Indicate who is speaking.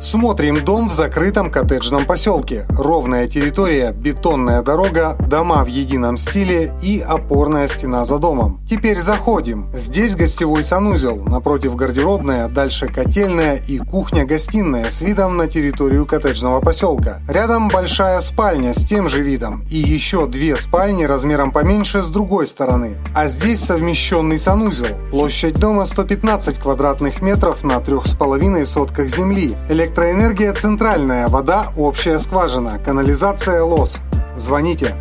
Speaker 1: Смотрим дом в закрытом коттеджном поселке. Ровная территория, бетонная дорога, дома в едином стиле и опорная стена за домом. Теперь заходим. Здесь гостевой санузел, напротив гардеробная, дальше котельная и кухня-гостиная с видом на территорию коттеджного поселка. Рядом большая спальня с тем же видом и еще две спальни размером поменьше с другой стороны. А здесь совмещенный санузел. Площадь дома 115 квадратных метров на 3,5 сотках земли. Электроэнергия центральная, вода общая скважина, канализация лос. Звоните.